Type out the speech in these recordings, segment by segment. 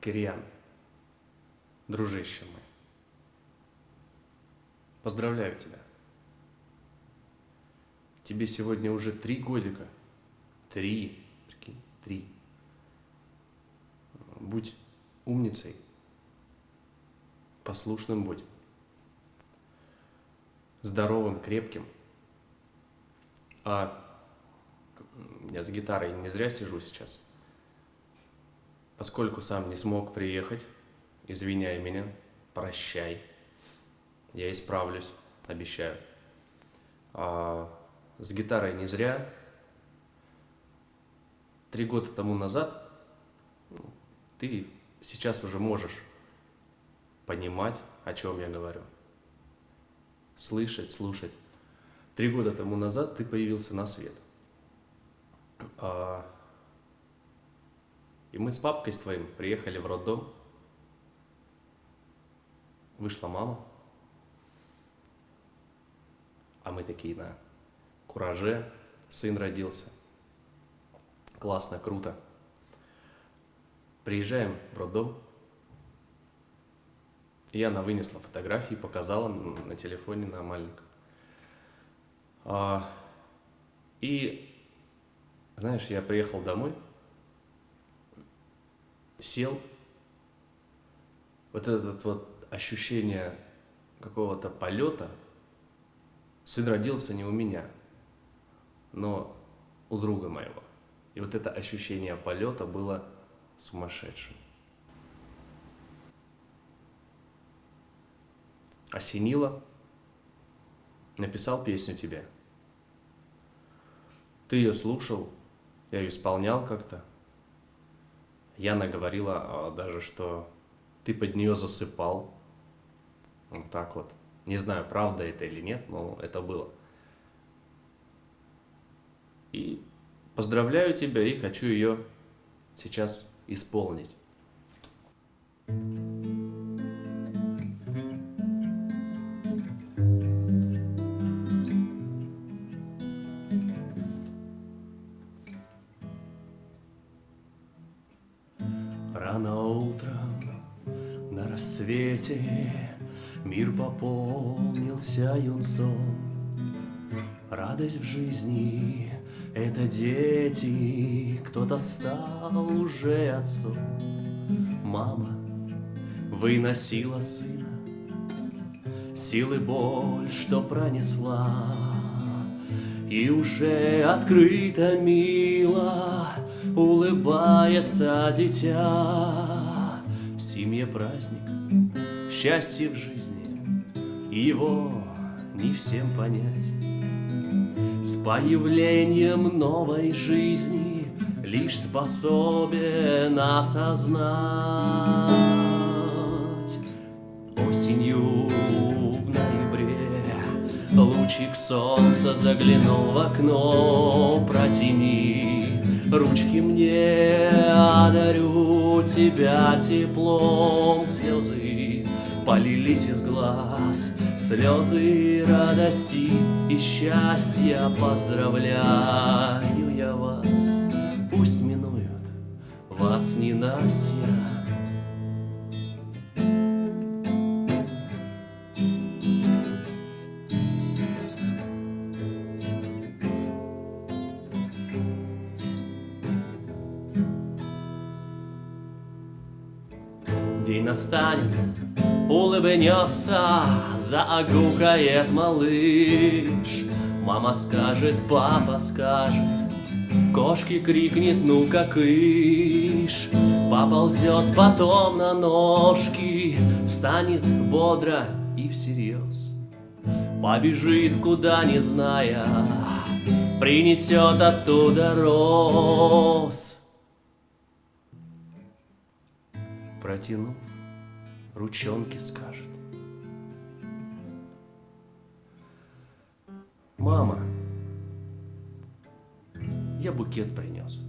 Кириан, дружище мой, поздравляю тебя. Тебе сегодня уже три годика. Три, прикинь, три. Будь умницей, послушным будь, здоровым, крепким. А я с гитарой не зря сижу сейчас – Поскольку сам не смог приехать, извиняй меня, прощай. Я исправлюсь, обещаю. А с гитарой не зря. Три года тому назад ну, ты сейчас уже можешь понимать, о чем я говорю. Слышать, слушать. Три года тому назад ты появился на свет. А и мы с папкой с твоим приехали в роддом. Вышла мама. А мы такие на кураже. Сын родился. Классно, круто. Приезжаем в роддом. И она вынесла фотографии, показала на телефоне на маленьком. А, и, знаешь, я приехал домой, сел, вот это вот ощущение какого-то полета, сын родился не у меня, но у друга моего. И вот это ощущение полета было сумасшедшим. Осенило, написал песню тебе. Ты ее слушал, я ее исполнял как-то. Яна говорила а, даже, что ты под нее засыпал. Вот так вот. Не знаю, правда это или нет, но это было. И поздравляю тебя и хочу ее сейчас исполнить. Рассвете Мир пополнился юнцом. Радость в жизни — это дети, Кто-то стал уже отцом. Мама выносила сына, Силы боль, что пронесла, И уже открыто мило улыбается дитя. В семье праздник, счастье в жизни, его не всем понять. С появлением новой жизни лишь способен осознать. Осенью в ноябре лучик солнца заглянул в окно, протяни Ручки мне одарю тебя теплом Слезы полились из глаз Слезы радости и счастья. Поздравляю я вас Пусть минуют вас ненастья. День настанет, улыбнется, заагукает малыш. Мама скажет, папа скажет, кошки крикнет, ну-ка кыш. Поползет потом на ножки, станет бодро и всерьез. Побежит куда не зная, принесет оттуда роз. протянув, ручонки скажет. Мама, я букет принес.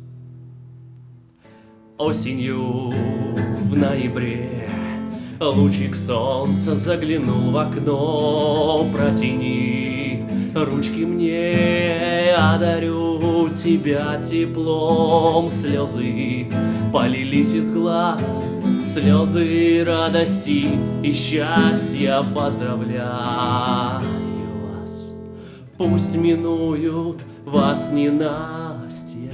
Осенью в ноябре Лучик солнца заглянул в окно Протяни ручки мне, одарю тебя теплом Слезы полились из глаз слезы радости и счастья поздравляю вас. Пусть минуют вас ненастья.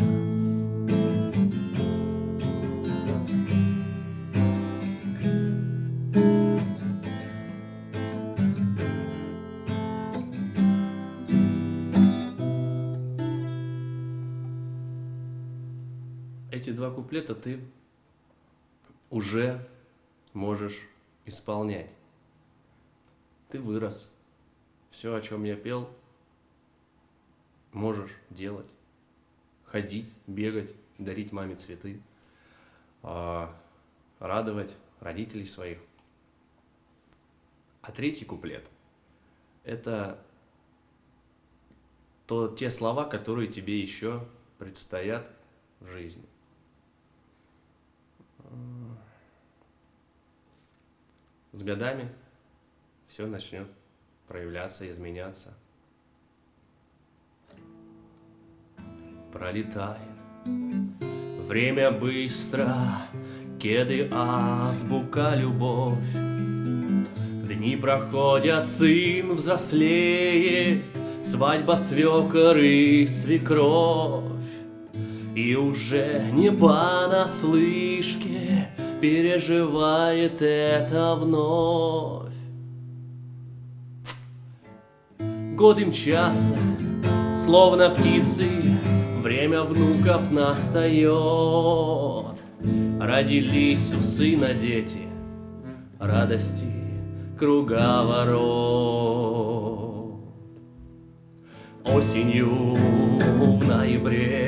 Эти два куплета ты уже можешь исполнять. Ты вырос. Все, о чем я пел, можешь делать. Ходить, бегать, дарить маме цветы, а, радовать родителей своих. А третий куплет – это то, те слова, которые тебе еще предстоят в жизни. С годами все начнет проявляться, изменяться. Пролетает время быстро, кеды азбука любовь. Дни проходят, сын взрослеет, свадьба свекор и свекровь. И уже не понаслышке переживает это вновь. Годы мчатся, словно птицы, время внуков настает. Родились у сына дети, радости круговорот. Осенью в ноябре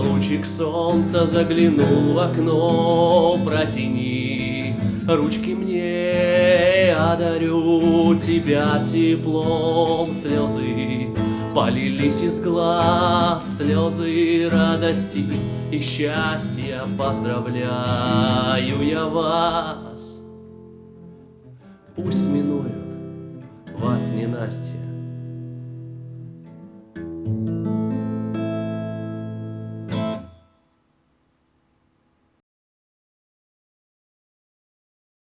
Лучик солнца заглянул в окно, протяни ручки мне, одарю тебя теплом слезы. Полились из глаз слезы радости и счастья, поздравляю я вас. Пусть минуют вас ненастья,